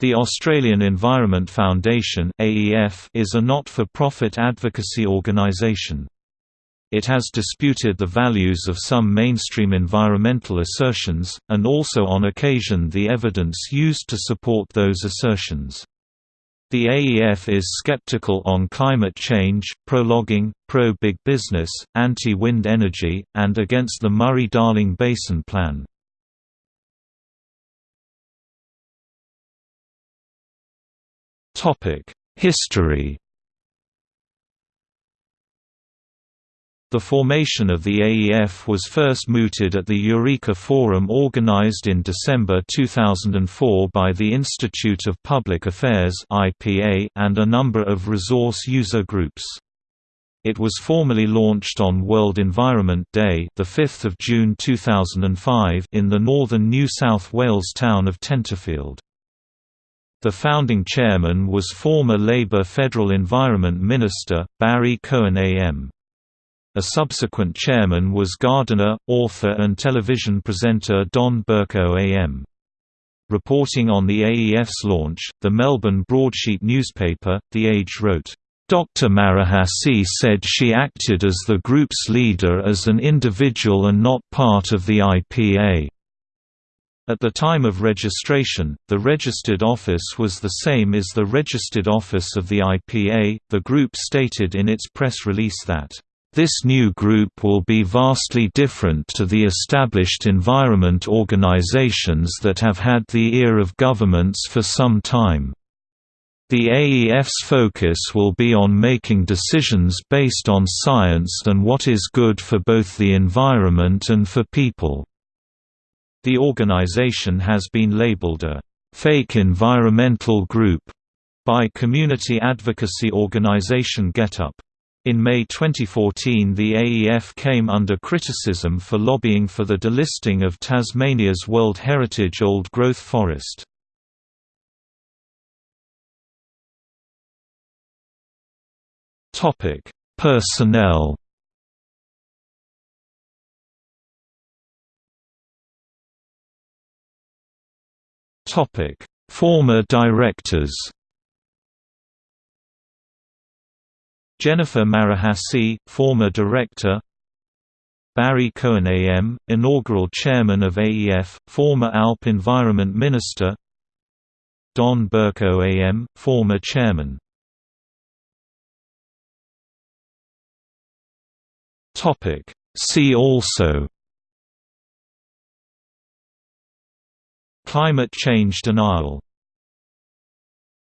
The Australian Environment Foundation is a not-for-profit advocacy organisation. It has disputed the values of some mainstream environmental assertions, and also on occasion the evidence used to support those assertions. The AEF is skeptical on climate change, pro-logging, pro-big business, anti-wind energy, and against the Murray-Darling Basin Plan. History The formation of the AEF was first mooted at the Eureka Forum organized in December 2004 by the Institute of Public Affairs and a number of resource user groups. It was formally launched on World Environment Day, the 5th of June 2005, in the northern New South Wales town of Tenterfield. The founding chairman was former Labor Federal Environment Minister, Barry Cohen AM. A subsequent chairman was gardener, author and television presenter Don Burke AM. Reporting on the AEF's launch, the Melbourne broadsheet newspaper, The Age wrote, Dr. Marohasy said she acted as the group's leader as an individual and not part of the IPA. At the time of registration, the registered office was the same as the registered office of the IPA. The group stated in its press release that, This new group will be vastly different to the established environment organizations that have had the ear of governments for some time. The AEF's focus will be on making decisions based on science and what is good for both the environment and for people. The organization has been labeled a «fake environmental group» by community advocacy organization GetUp. In May 2014 the AEF came under criticism for lobbying for the delisting of Tasmania's World Heritage Old Growth Forest. Personnel Topic: Former directors. Jennifer Marohasy, former director. Barry Cohen AM, inaugural chairman of AEF, former ALP Environment Minister. Don Burke AM, former chairman. Topic: See also Climate change denial